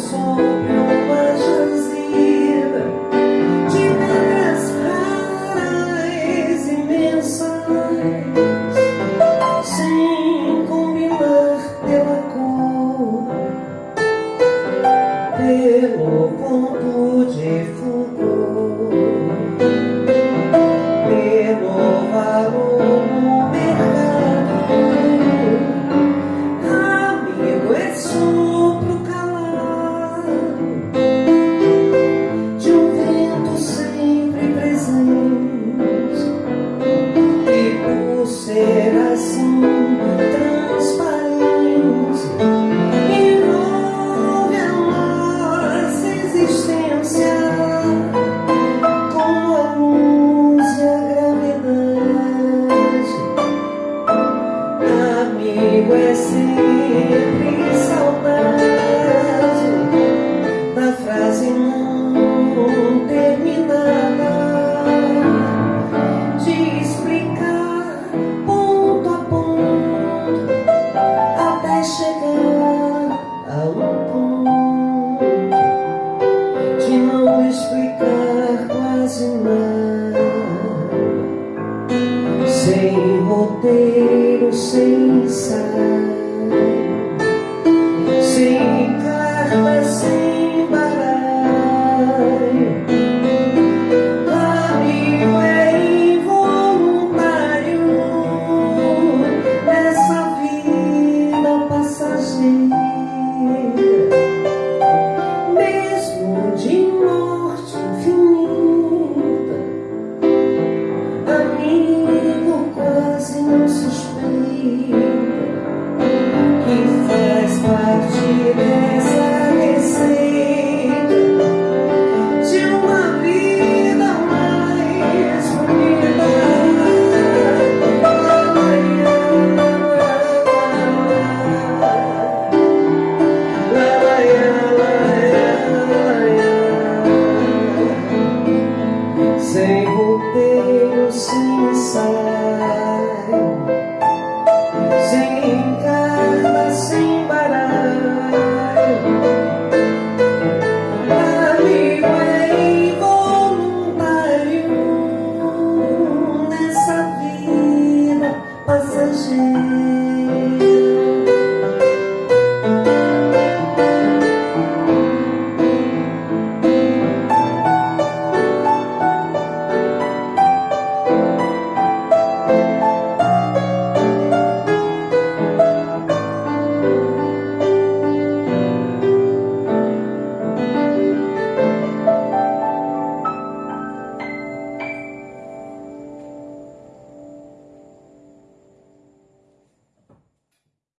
song. Sem roteiro, sem ensaio Sem carta, sem sem roteiro, é sem sal.